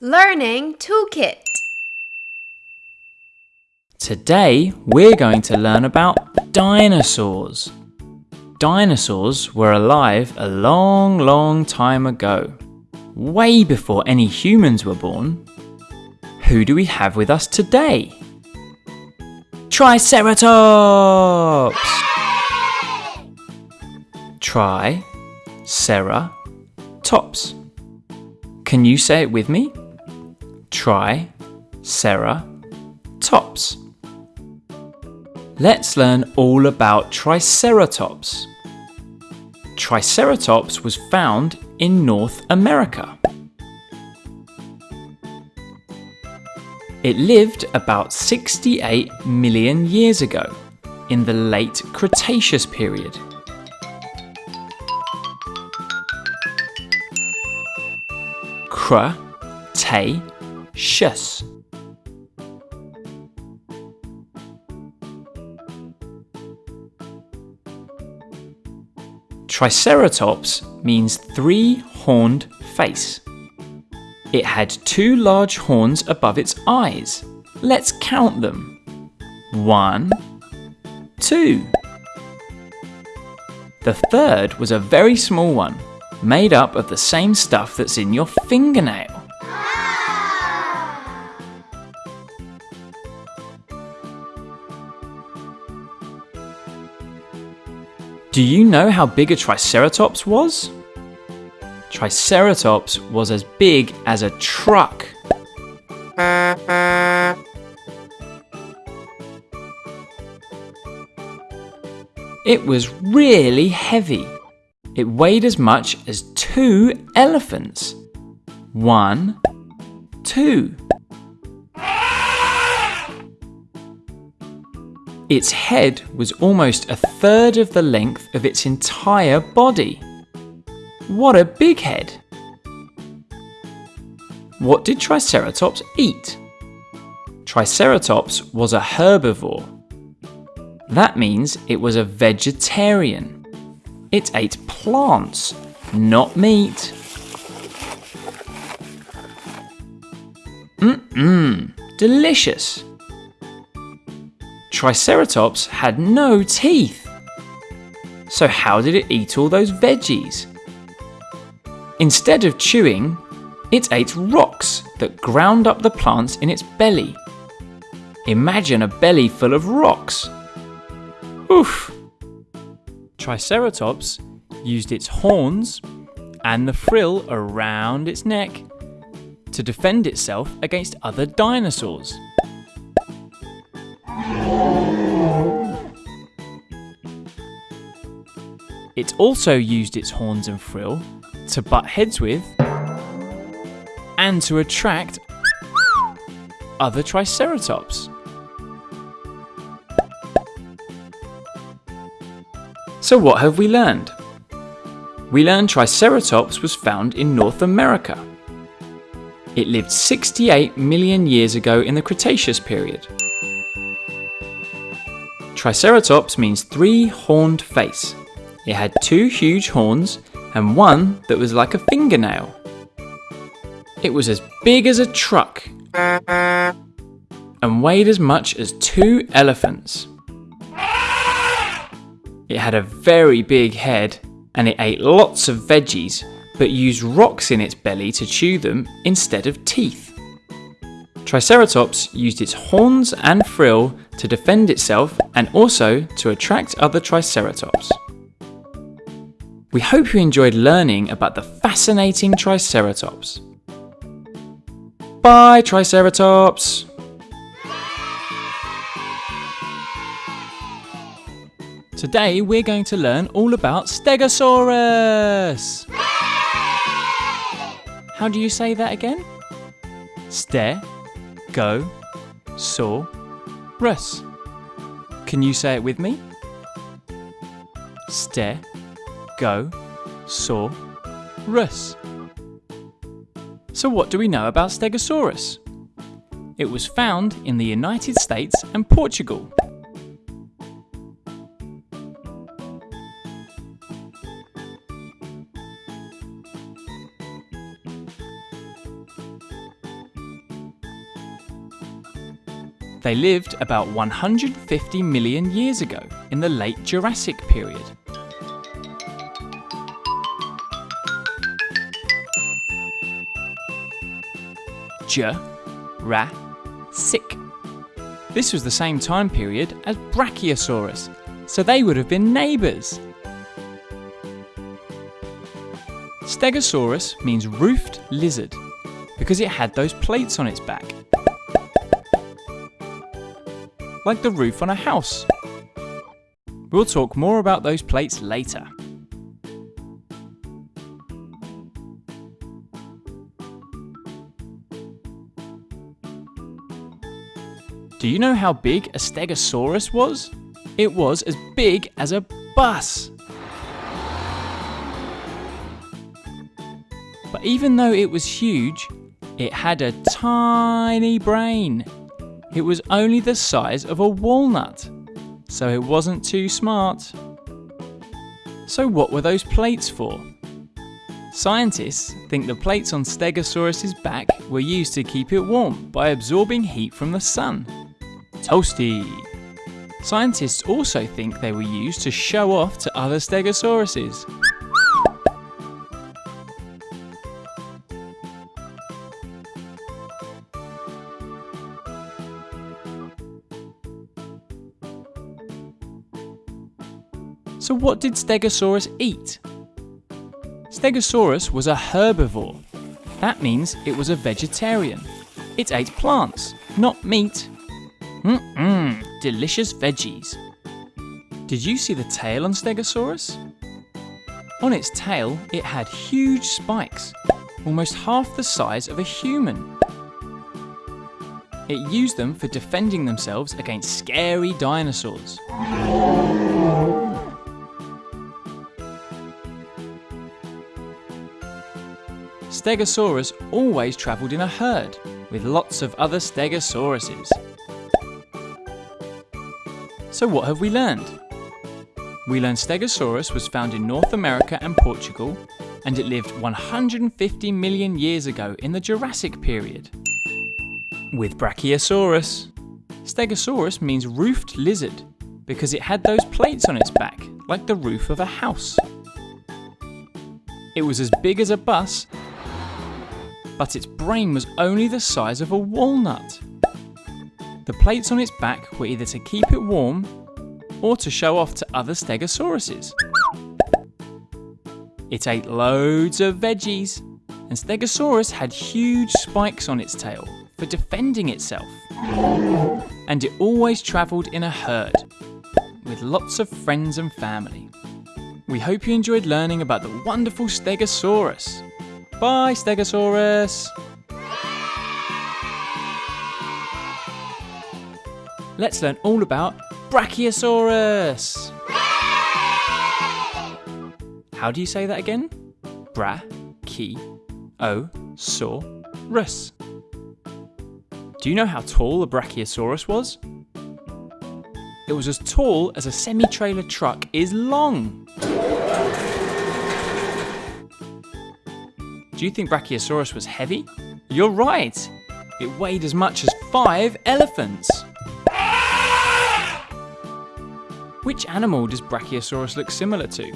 Learning Toolkit Today we're going to learn about dinosaurs. Dinosaurs were alive a long, long time ago, way before any humans were born. Who do we have with us today? Triceratops! Try, Sarah, tops. Can you say it with me? Try, Sarah, tops. Let's learn all about Triceratops. Triceratops was found in North America. It lived about 68 million years ago in the late Cretaceous period. Cr, te, shus. Triceratops means three-horned face. It had two large horns above its eyes. Let's count them. One, two. The third was a very small one, made up of the same stuff that's in your fingernail. Do you know how big a Triceratops was? Triceratops was as big as a truck. It was really heavy. It weighed as much as two elephants. One, two. Its head was almost a third of the length of its entire body. What a big head! What did Triceratops eat? Triceratops was a herbivore. That means it was a vegetarian. It ate plants, not meat. Mmm, delicious. Triceratops had no teeth. So how did it eat all those veggies? Instead of chewing, it ate rocks that ground up the plants in its belly. Imagine a belly full of rocks. Oof! Triceratops used its horns and the frill around its neck to defend itself against other dinosaurs. Also used its horns and frill to butt heads with and to attract other Triceratops. So what have we learned? We learned Triceratops was found in North America. It lived 68 million years ago in the Cretaceous period. Triceratops means three-horned face. It had two huge horns and one that was like a fingernail. It was as big as a truck and weighed as much as two elephants. It had a very big head and it ate lots of veggies but used rocks in its belly to chew them instead of teeth. Triceratops used its horns and frill to defend itself and also to attract other Triceratops. We hope you enjoyed learning about the fascinating Triceratops. Bye Triceratops! Today we're going to learn all about Stegosaurus! How do you say that again? Ste, go, saw, rus. Can you say it with me? Ste, go, saw, rus. So what do we know about Stegosaurus? It was found in the United States and Portugal. They lived about 150 million years ago in the late Jurassic period. Jurassic. This was the same time period as Brachiosaurus, so they would have been neighbours. Stegosaurus means roofed lizard because it had those plates on its back. Like the roof on a house. We'll talk more about those plates later. Do you know how big a Stegosaurus was? It was as big as a bus. But even though it was huge, it had a tiny brain. It was only the size of a walnut, so it wasn't too smart. So, what were those plates for? Scientists think the plates on Stegosaurus's back were used to keep it warm by absorbing heat from the sun. Toasty! Scientists also think they were used to show off to other Stegosauruses. So, what did Stegosaurus eat? Stegosaurus was a herbivore. That means it was a vegetarian. It ate plants, not meat. Mmm, delicious veggies. Did you see the tail on Stegosaurus? On its tail, it had huge spikes, almost half the size of a human. It used them for defending themselves against scary dinosaurs. Stegosaurus always travelled in a herd with lots of other Stegosauruses. So what have we learned? We learned Stegosaurus was found in North America and Portugal and it lived 150 million years ago in the Jurassic period. With Brachiosaurus. Stegosaurus means roofed lizard because it had those plates on its back like the roof of a house. It was as big as a bus but its brain was only the size of a walnut. The plates on its back were either to keep it warm or to show off to other Stegosauruses. It ate loads of veggies, and Stegosaurus had huge spikes on its tail for defending itself. And it always travelled in a herd, with lots of friends and family. We hope you enjoyed learning about the wonderful Stegosaurus. Bye, Stegosaurus! Let's learn all about Brachiosaurus! How do you say that again? Bra, ki, o, saw, rus. Do you know how tall the Brachiosaurus was? It was as tall as a semi trailer truck is long. Do you think Brachiosaurus was heavy? You're right! It weighed as much as five elephants! Which animal does Brachiosaurus look similar to?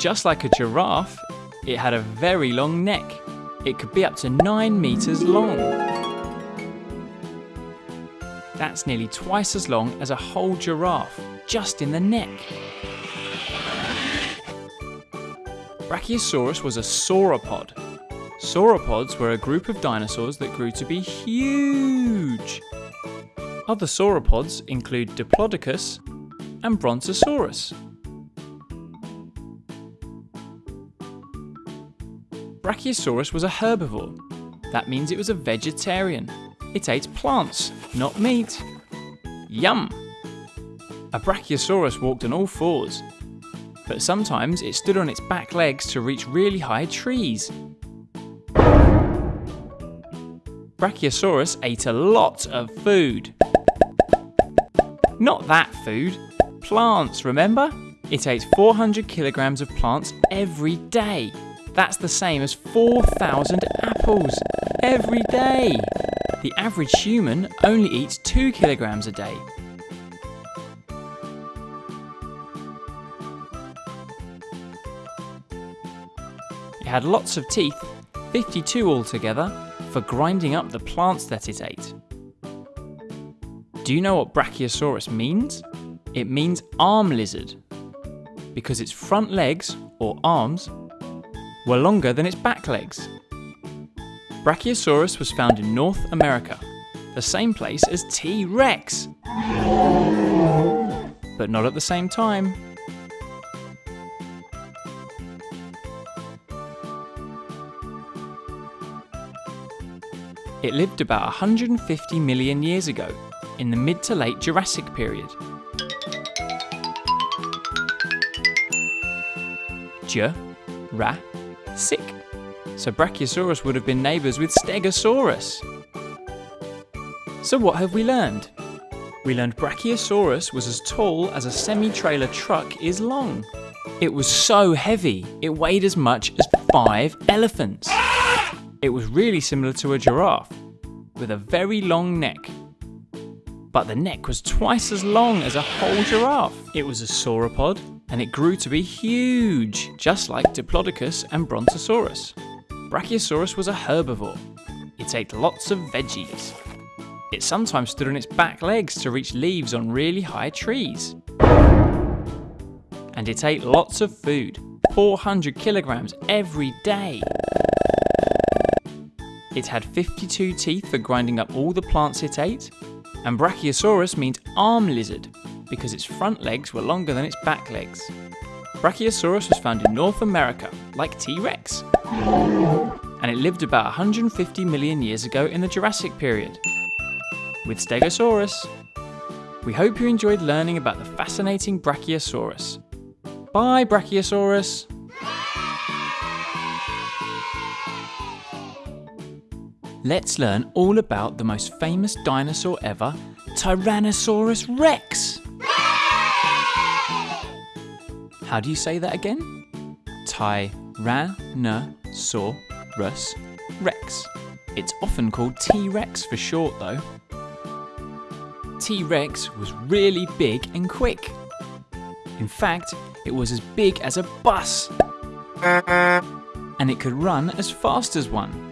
Just like a giraffe, it had a very long neck. It could be up to 9 metres long. That's nearly twice as long as a whole giraffe, just in the neck. Brachiosaurus was a sauropod, Sauropods were a group of dinosaurs that grew to be huge. Other sauropods include Diplodocus and Brontosaurus. Brachiosaurus was a herbivore. That means it was a vegetarian. It ate plants, not meat. Yum! A Brachiosaurus walked on all fours, but sometimes it stood on its back legs to reach really high trees. Brachiosaurus ate a lot of food. Not that food, plants, remember? It ate 400 kilograms of plants every day. That's the same as 4,000 apples every day. the average human only eats 2 kilograms a day. It had lots of teeth, 52 altogether, for grinding up the plants that it ate. Do you know what Brachiosaurus means? It means arm lizard, because its front legs, or arms, were longer than its back legs. Brachiosaurus was found in North America, the same place as T Rex. But not at the same time. It lived about 150 million years ago, in the mid to late Jurassic period. J, Ra, Sick. So Brachiosaurus would have been neighbours with Stegosaurus. So what have we learned? We learned Brachiosaurus was as tall as a semi-trailer truck is long. It was so heavy, it weighed as much as five elephants. It was really similar to a giraffe, with a very long neck. But the neck was twice as long as a whole giraffe. It was a sauropod, and it grew to be huge, just like Diplodocus and Brontosaurus. Brachiosaurus was a herbivore. It ate lots of veggies. It sometimes stood on its back legs to reach leaves on really high trees. And it ate lots of food, 400 kilograms every day. It had 52 teeth for grinding up all the plants it ate, and Brachiosaurus means arm lizard because its front legs were longer than its back legs. Brachiosaurus was found in North America, like T-Rex, and it lived about 150 million years ago in the Jurassic period. With Stegosaurus, we hope you enjoyed learning about the fascinating Brachiosaurus. Bye, Brachiosaurus! Let's learn all about the most famous dinosaur ever, Tyrannosaurus Rex! How do you say that again? Tyrannosaurus Rex. It's often called T-Rex for short though. T-Rex was really big and quick. In fact, it was as big as a bus. And it could run as fast as one.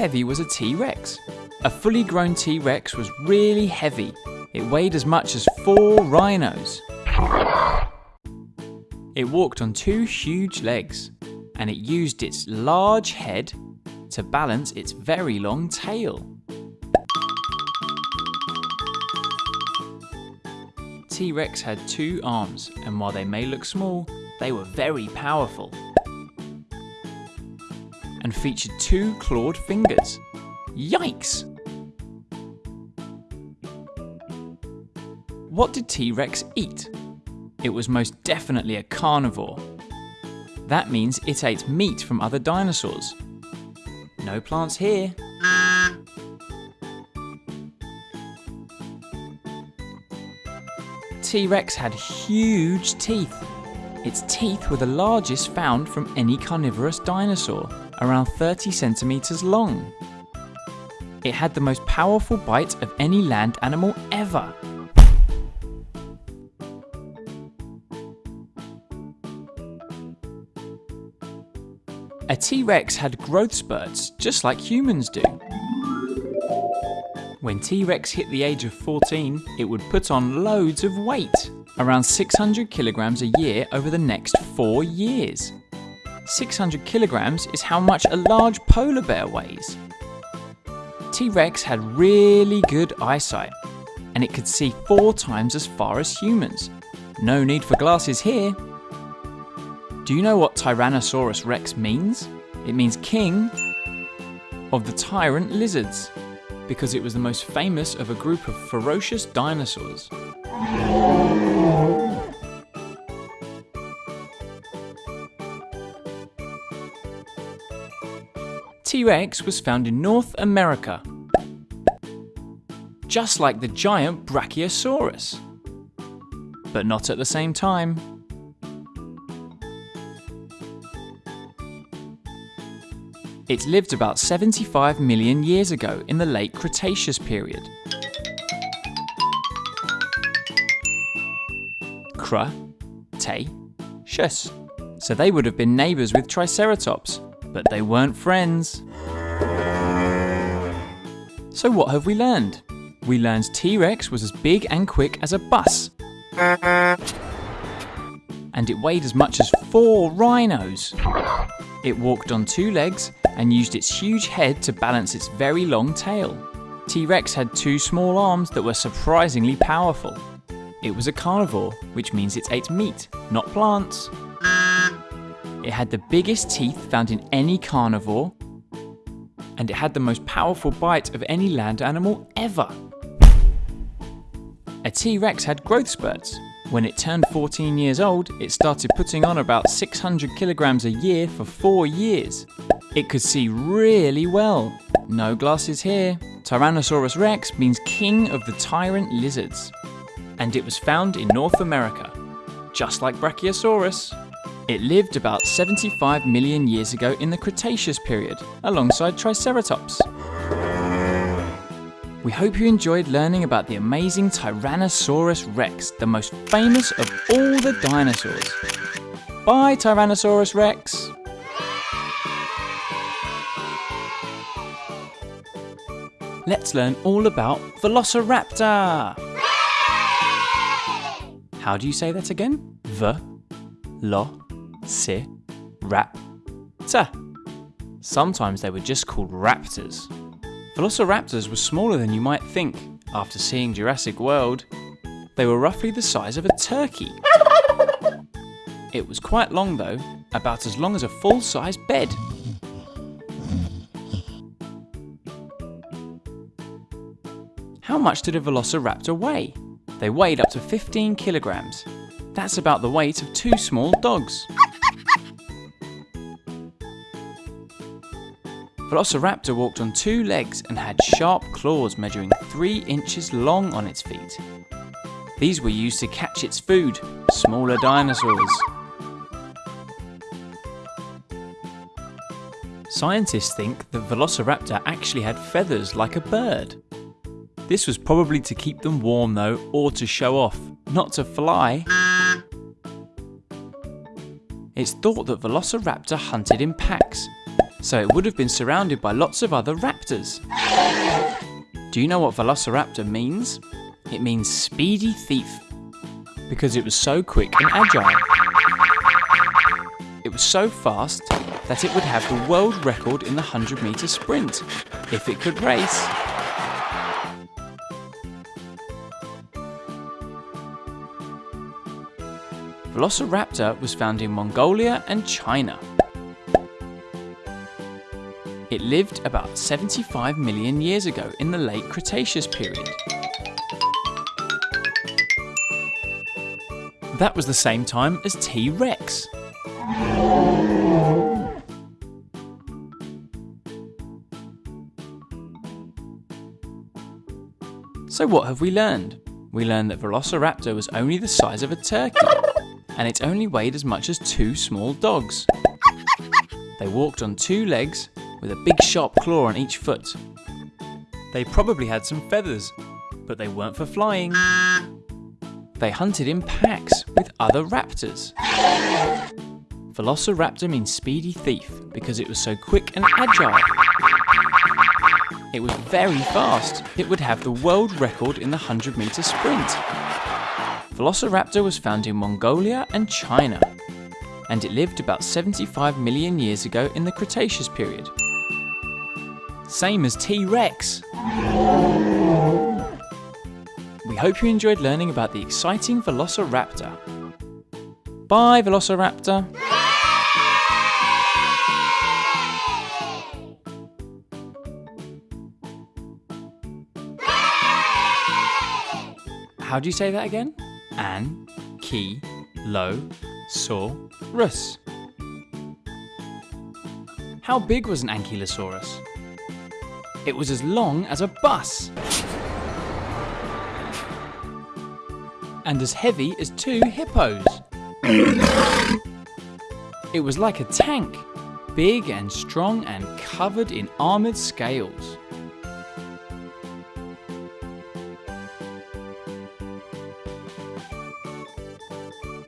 Heavy was a T-Rex? A fully grown T-Rex was really heavy. It weighed as much as four rhinos. It walked on two huge legs, and it used its large head to balance its very long tail. T-Rex had two arms, and while they may look small, they were very powerful featured two clawed fingers. Yikes! What did T-Rex eat? It was most definitely a carnivore. That means it ate meat from other dinosaurs. No plants here. T-Rex had huge teeth. Its teeth were the largest found from any carnivorous dinosaur around 30 centimetres long. It had the most powerful bite of any land animal ever. A T-Rex had growth spurts, just like humans do. When T-Rex hit the age of 14, it would put on loads of weight, around 600 kilograms a year over the next four years. 600 kilograms is how much a large polar bear weighs. T-Rex had really good eyesight, and it could see four times as far as humans. No need for glasses here. Do you know what Tyrannosaurus rex means? It means king of the tyrant lizards, because it was the most famous of a group of ferocious dinosaurs. T-Rex was found in North America, just like the giant Brachiosaurus, but not at the same time. It lived about 75 million years ago in the late Cretaceous period. Cretaceous. So they would have been neighbours with Triceratops, but they weren't friends. So what have we learned? We learned T-Rex was as big and quick as a bus. And it weighed as much as four rhinos. It walked on two legs and used its huge head to balance its very long tail. T-Rex had two small arms that were surprisingly powerful. It was a carnivore, which means it ate meat, not plants. It had the biggest teeth found in any carnivore, and it had the most powerful bite of any land animal ever. A T-Rex had growth spurts. When it turned 14 years old, it started putting on about 600 kilograms a year for four years. It could see really well. No glasses here. Tyrannosaurus rex means king of the tyrant lizards. And it was found in North America, just like Brachiosaurus. It lived about 75 million years ago in the Cretaceous period, alongside Triceratops. We hope you enjoyed learning about the amazing Tyrannosaurus rex, the most famous of all the dinosaurs. Bye, Tyrannosaurus rex! Let's learn all about Velociraptor! How do you say that again? V, lo, si, rap, ta. Sometimes they were just called raptors. Velociraptors were smaller than you might think after seeing Jurassic World. They were roughly the size of a turkey. It was quite long though, about as long as a full size bed. How much did a velociraptor weigh? They weighed up to 15 kilograms. That's about the weight of two small dogs. Velociraptor walked on two legs and had sharp claws measuring 3 inches long on its feet. These were used to catch its food, smaller dinosaurs. Scientists think that Velociraptor actually had feathers like a bird. This was probably to keep them warm though, or to show off, not to fly. It's thought that Velociraptor hunted in packs, so it would have been surrounded by lots of other raptors. Do you know what Velociraptor means? It means speedy thief, because it was so quick and agile. It was so fast that it would have the world record in the 100 metre sprint, if it could race. Velociraptor was found in Mongolia and China. It lived about 75 million years ago in the late Cretaceous period. That was the same time as T-Rex. So what have we learned? We learned that Velociraptor was only the size of a turkey, and it only weighed as much as two small dogs. They walked on two legs with a big sharp claw on each foot. They probably had some feathers, but they weren't for flying. They hunted in packs with other raptors. Velociraptor means speedy thief because it was so quick and agile. It was very fast. It would have the world record in the 100 metre sprint. Velociraptor was found in Mongolia and China, and it lived about 75 million years ago in the Cretaceous period. Same as T-Rex. We hope you enjoyed learning about the exciting Velociraptor. Bye, Velociraptor. How do you say that again? An, ki, lo, so, rus. How big was an Ankylosaurus? It was as long as a bus. And as heavy as two hippos. it was like a tank, big and strong and covered in armoured scales.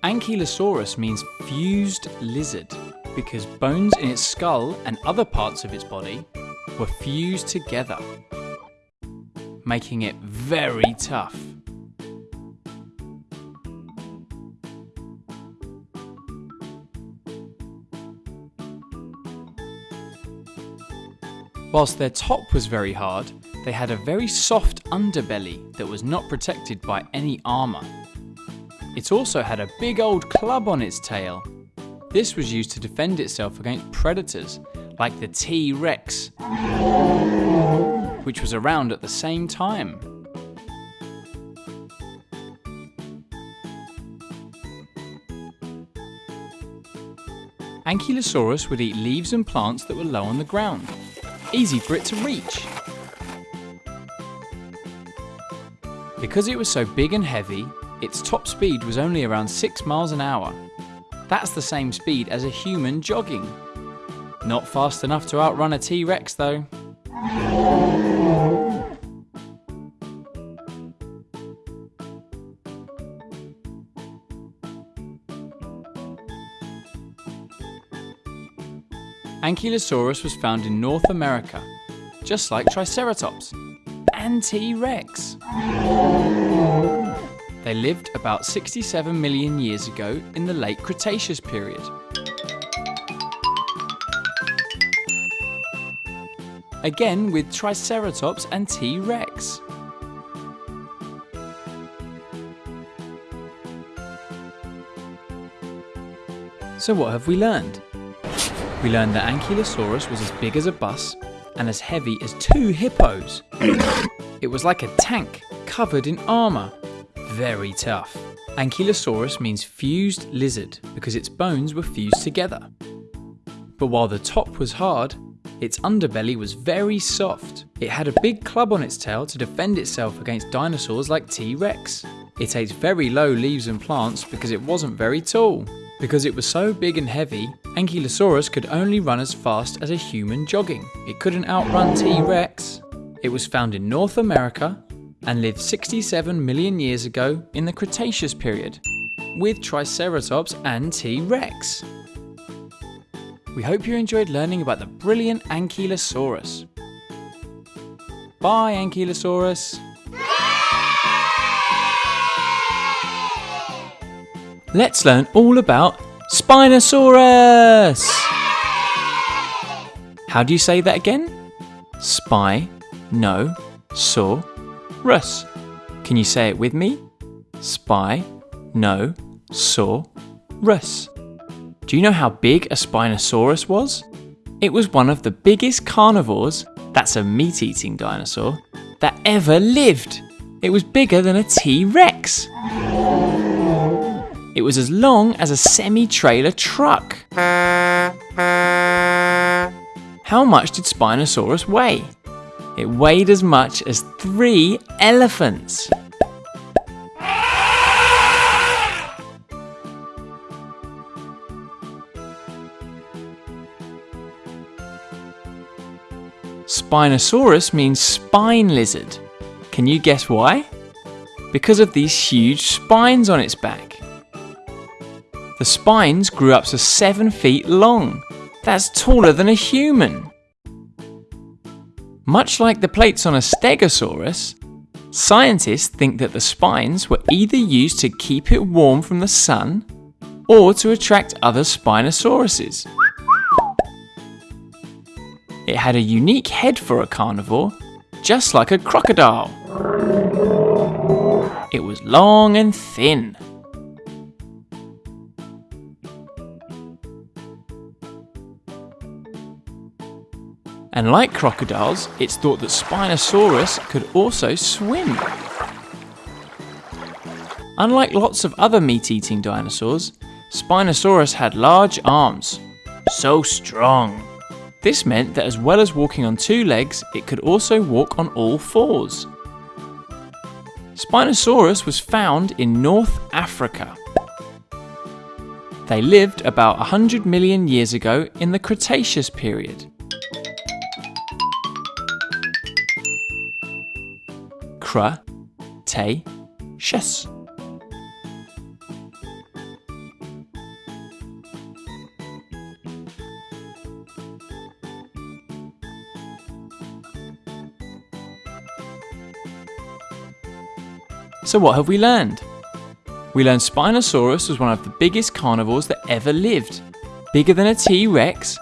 Ankylosaurus means fused lizard because bones in its skull and other parts of its body were fused together, making it very tough. Whilst their top was very hard, they had a very soft underbelly that was not protected by any armour. It also had a big old club on its tail. This was used to defend itself against predators like the T-Rex, which was around at the same time. Ankylosaurus would eat leaves and plants that were low on the ground, easy for it to reach. Because it was so big and heavy, its top speed was only around 6 miles an hour. That's the same speed as a human jogging. Not fast enough to outrun a T-Rex though. Ankylosaurus was found in North America, just like Triceratops and T-Rex. They lived about 67 million years ago in the late Cretaceous period. Again with Triceratops and T-Rex. So what have we learned? We learned that Ankylosaurus was as big as a bus and as heavy as two hippos. it was like a tank covered in armour very tough. Ankylosaurus means fused lizard because its bones were fused together. But while the top was hard, its underbelly was very soft. It had a big club on its tail to defend itself against dinosaurs like T-Rex. It ate very low leaves and plants because it wasn't very tall. Because it was so big and heavy, Ankylosaurus could only run as fast as a human jogging. It couldn't outrun T-Rex. It was found in North America, and lived 67 million years ago in the Cretaceous period, with Triceratops and T-Rex. We hope you enjoyed learning about the brilliant Ankylosaurus. Bye Ankylosaurus! Let's learn all about Spinosaurus! How do you say that again? Spy, no, saw, rus. Can you say it with me? Spy, no, saw, Russ. Do you know how big a Spinosaurus was? It was one of the biggest carnivores, that's a meat eating dinosaur, that ever lived. It was bigger than a T Rex. It was as long as a semi trailer truck. How much did Spinosaurus weigh? It weighed as much as three elephants. Spinosaurus means spine lizard. Can you guess why? Because of these huge spines on its back. The spines grew up to 7 feet long. That's taller than a human. Much like the plates on a stegosaurus, scientists think that the spines were either used to keep it warm from the sun or to attract other Spinosauruses. It had a unique head for a carnivore, just like a crocodile. It was long and thin. And like crocodiles, it's thought that Spinosaurus could also swim. Unlike lots of other meat-eating dinosaurs, Spinosaurus had large arms. So strong. This meant that as well as walking on two legs, it could also walk on all fours. Spinosaurus was found in North Africa. They lived about 100 million years ago in the Cretaceous period. Cra, So what have we learned? We learned Spinosaurus was one of the biggest carnivores that ever lived. Bigger than a T-Rex,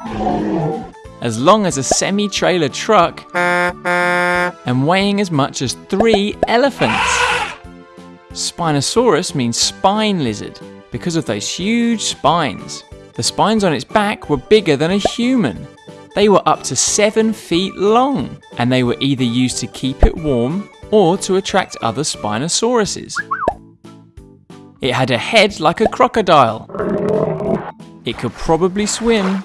as long as a semi-trailer truck, and weighing as much as three elephants. Spinosaurus means spine lizard because of those huge spines. The spines on its back were bigger than a human. They were up to seven feet long, and they were either used to keep it warm or to attract other Spinosauruses. It had a head like a crocodile. It could probably swim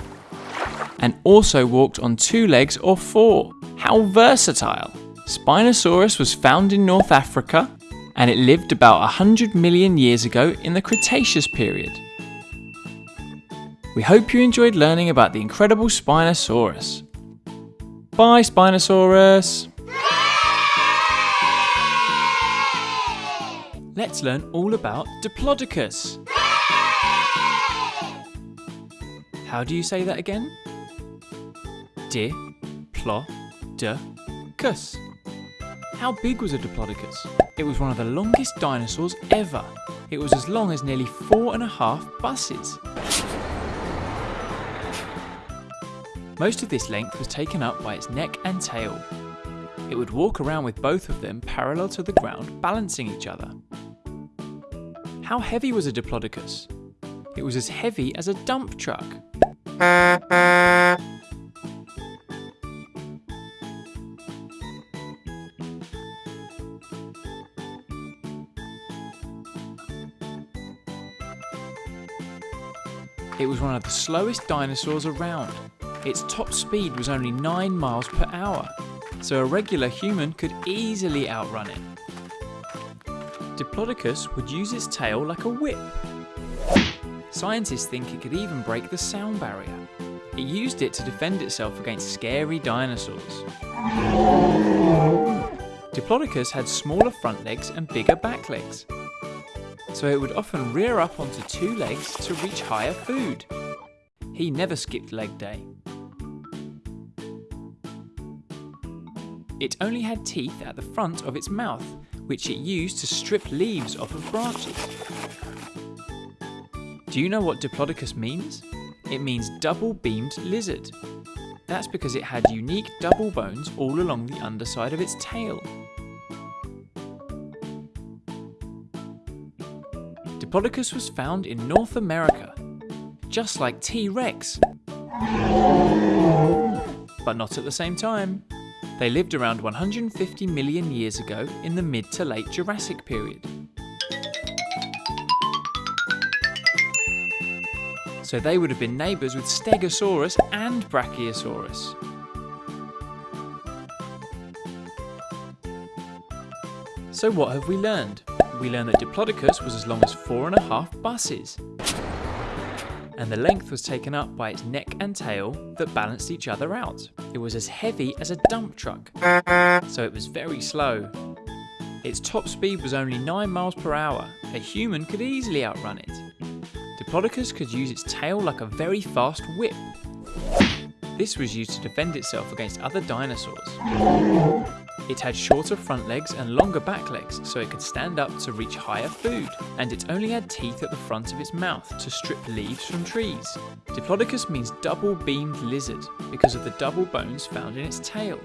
and also walked on two legs or four. How versatile! Spinosaurus was found in North Africa and it lived about 100 million years ago in the Cretaceous period. We hope you enjoyed learning about the incredible Spinosaurus. Bye Spinosaurus! Let's learn all about Diplodocus. How do you say that again? Di, plo, de, cus. How big was a Diplodocus? It was one of the longest dinosaurs ever. It was as long as nearly four and a half buses. Most of this length was taken up by its neck and tail. It would walk around with both of them parallel to the ground, balancing each other. How heavy was a Diplodocus? It was as heavy as a dump truck. It was one of the slowest dinosaurs around. Its top speed was only 9 miles per hour, so a regular human could easily outrun it. Diplodocus would use its tail like a whip. Scientists think it could even break the sound barrier. It used it to defend itself against scary dinosaurs. Diplodocus had smaller front legs and bigger back legs so it would often rear up onto two legs to reach higher food. He never skipped leg day. It only had teeth at the front of its mouth, which it used to strip leaves off of branches. Do you know what Diplodocus means? It means double-beamed lizard. That's because it had unique double bones all along the underside of its tail. Diplodocus was found in North America, just like T-Rex. But not at the same time. They lived around 150 million years ago in the mid to late Jurassic period. So they would have been neighbours with Stegosaurus and Brachiosaurus. So what have we learned? we learn that Diplodocus was as long as four and a half buses. And the length was taken up by its neck and tail that balanced each other out. It was as heavy as a dump truck, so it was very slow. Its top speed was only 9 miles per hour. A human could easily outrun it. Diplodocus could use its tail like a very fast whip. This was used to defend itself against other dinosaurs. It had shorter front legs and longer back legs so it could stand up to reach higher food, and it only had teeth at the front of its mouth to strip leaves from trees. Diplodocus means double-beamed lizard because of the double bones found in its tail.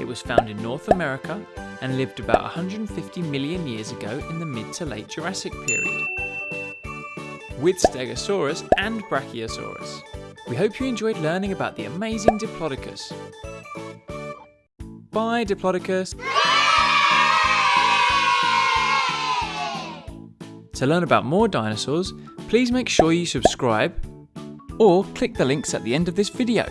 It was found in North America and lived about 150 million years ago in the mid to late Jurassic period. With Stegosaurus and Brachiosaurus. We hope you enjoyed learning about the amazing Diplodocus. Bye, Diplodocus. To learn about more dinosaurs, please make sure you subscribe or click the links at the end of this video.